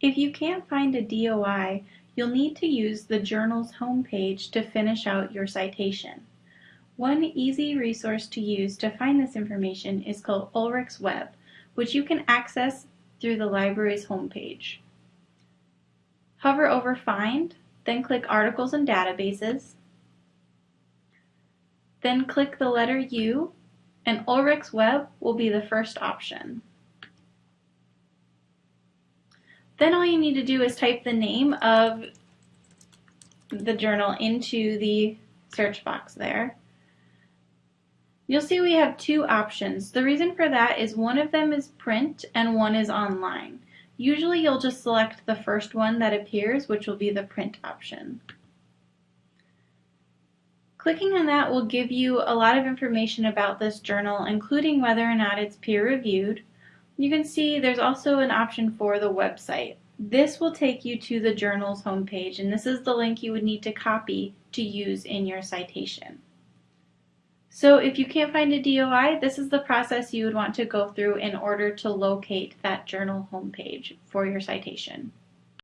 If you can't find a DOI, you'll need to use the journal's homepage to finish out your citation. One easy resource to use to find this information is called Ulrich's Web, which you can access through the library's homepage. Hover over Find, then click Articles and Databases, then click the letter U, and Ulrich's Web will be the first option. Then all you need to do is type the name of the journal into the search box there. You'll see we have two options. The reason for that is one of them is print and one is online. Usually you'll just select the first one that appears, which will be the print option. Clicking on that will give you a lot of information about this journal, including whether or not it's peer-reviewed. You can see there's also an option for the website. This will take you to the journal's homepage, and this is the link you would need to copy to use in your citation. So if you can't find a DOI, this is the process you would want to go through in order to locate that journal homepage for your citation.